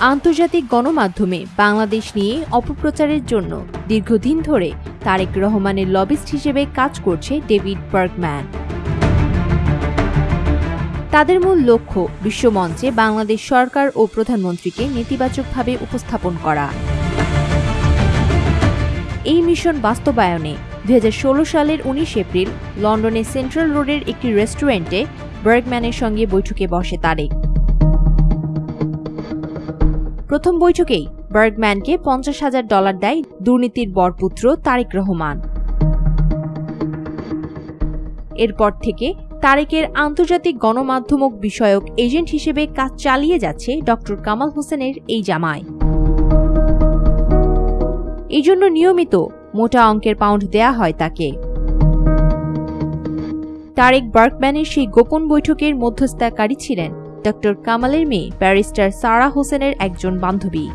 আন্তর্জাতিক গণমাধ্যমে বাংলাদেশ নিয়ে অপপ্রচারের জন্য দীর্ঘদিন ধরে তারেক রহমানের লবিস্ট হিসেবে কাজ করছে ডেভিড বার্গম্যান। তাদের মূল লক্ষ্য বিশ্বমঞ্চে বাংলাদেশ সরকার ও প্রধানমন্ত্রীকে নেতিবাচকভাবে উপস্থাপন করা। এই মিশন বাস্তবায়নে দু হাজার ষোলো সালের উনিশ এপ্রিল লন্ডনে সেন্ট্রাল রোডের একটি রেস্টুরেন্টে বার্গম্যানের সঙ্গে বৈঠকে বসে তারেক। প্রথম বৈঠকেই বার্গম্যানকে পঞ্চাশ হাজার ডলার দেয় দুর্নীতির বরপুত্র তারেক রহমান। এরপর থেকে তারেকের আন্তর্জাতিক গণমাধ্যমক বিষয়ক এজেন্ট হিসেবে কাজ চালিয়ে যাচ্ছে ড কামাল হোসেনের এই জামায় এই জন্য নিয়মিত মোটা অঙ্কের পাউন্ড দেয়া হয় তাকে। তারেক বার্কম্যানের সেই গোপন বৈঠকের মধ্যস্থতাকারী ছিলেন ড কামালের মেয়ে ব্যারিস্টার সারা হোসেনের একজন বান্ধবী।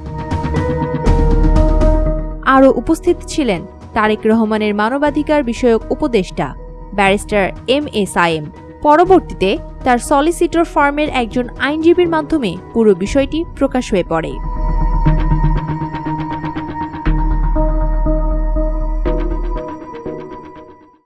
আরও উপস্থিত ছিলেন তারেক রহমানের মানবাধিকার বিষয়ক উপদেষ্টা ব্যারিস্টার এম এ সায়েম পরবর্তীতে তার সলিসিটর ফার্মের একজন আইনজীবীর মাধ্যমে পুরো বিষয়টি প্রকাশ হয়ে পড়ে।